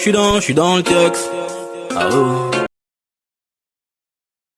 suis dans, je suis dans le tux. Ah oh.